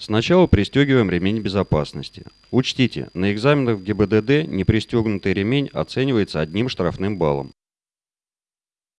Сначала пристегиваем ремень безопасности. Учтите, на экзаменах в ГИБДД непристегнутый ремень оценивается одним штрафным баллом.